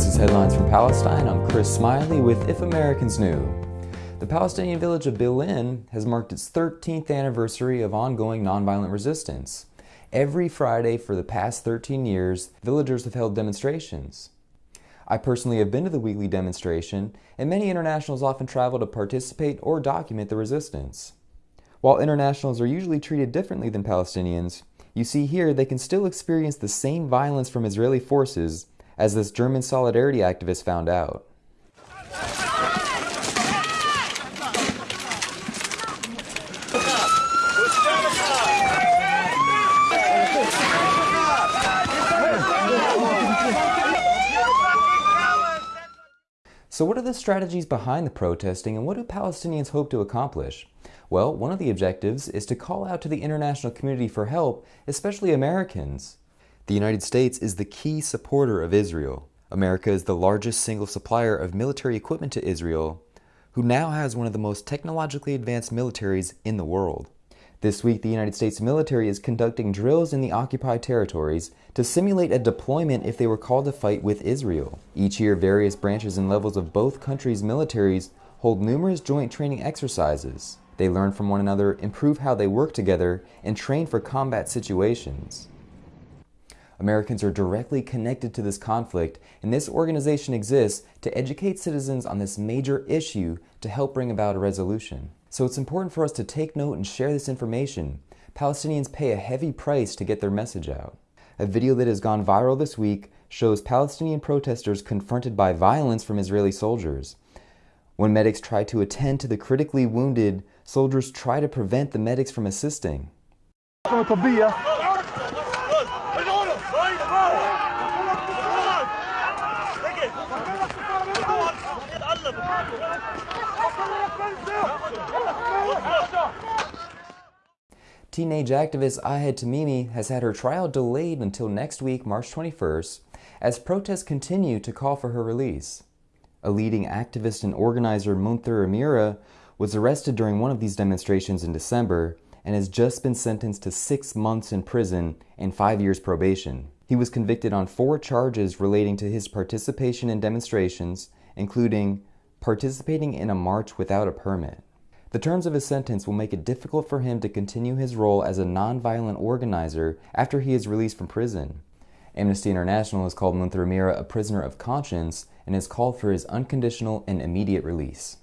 This is Headlines from Palestine. I'm Chris Smiley with If Americans Knew. The Palestinian village of Bil'in has marked its 13th anniversary of ongoing nonviolent resistance. Every Friday for the past 13 years, villagers have held demonstrations. I personally have been to the weekly demonstration, and many internationals often travel to participate or document the resistance. While internationals are usually treated differently than Palestinians, you see here they can still experience the same violence from Israeli forces as this German solidarity activist found out. So what are the strategies behind the protesting and what do Palestinians hope to accomplish? Well, one of the objectives is to call out to the international community for help, especially Americans. The United States is the key supporter of Israel. America is the largest single supplier of military equipment to Israel, who now has one of the most technologically advanced militaries in the world. This week, the United States military is conducting drills in the occupied territories to simulate a deployment if they were called to fight with Israel. Each year, various branches and levels of both countries' militaries hold numerous joint training exercises. They learn from one another, improve how they work together, and train for combat situations. Americans are directly connected to this conflict, and this organization exists to educate citizens on this major issue to help bring about a resolution. So it's important for us to take note and share this information. Palestinians pay a heavy price to get their message out. A video that has gone viral this week shows Palestinian protesters confronted by violence from Israeli soldiers. When medics try to attend to the critically wounded, soldiers try to prevent the medics from assisting. Teenage activist Ahed Tamimi has had her trial delayed until next week, March 21st, as protests continue to call for her release. A leading activist and organizer, Munthir Amira, was arrested during one of these demonstrations in December and has just been sentenced to six months in prison and five years probation. He was convicted on four charges relating to his participation in demonstrations, including participating in a march without a permit. The terms of his sentence will make it difficult for him to continue his role as a nonviolent organizer after he is released from prison. Amnesty International has called Munthir Amira a prisoner of conscience and has called for his unconditional and immediate release.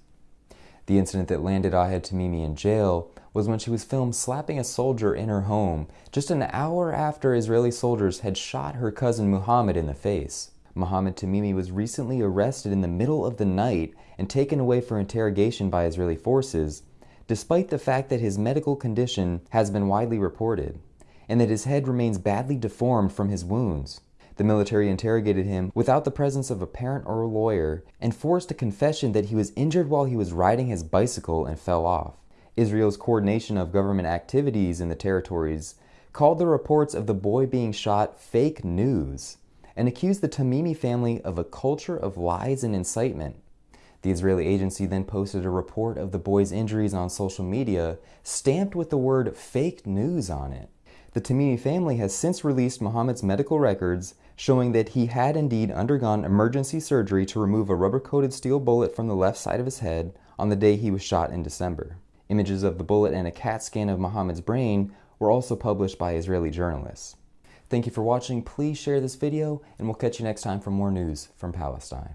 The incident that landed Ahed Tamimi in jail was when she was filmed slapping a soldier in her home just an hour after Israeli soldiers had shot her cousin Muhammad in the face. Muhammad Tamimi was recently arrested in the middle of the night and taken away for interrogation by Israeli forces, despite the fact that his medical condition has been widely reported, and that his head remains badly deformed from his wounds. The military interrogated him without the presence of a parent or a lawyer and forced a confession that he was injured while he was riding his bicycle and fell off. Israel's coordination of government activities in the territories called the reports of the boy being shot fake news and accused the Tamimi family of a culture of lies and incitement. The Israeli agency then posted a report of the boy's injuries on social media, stamped with the word fake news on it. The Tamimi family has since released Muhammad's medical records showing that he had indeed undergone emergency surgery to remove a rubber-coated steel bullet from the left side of his head on the day he was shot in December. Images of the bullet and a CAT scan of Muhammad's brain were also published by Israeli journalists. Thank you for watching. Please share this video, and we'll catch you next time for more news from Palestine.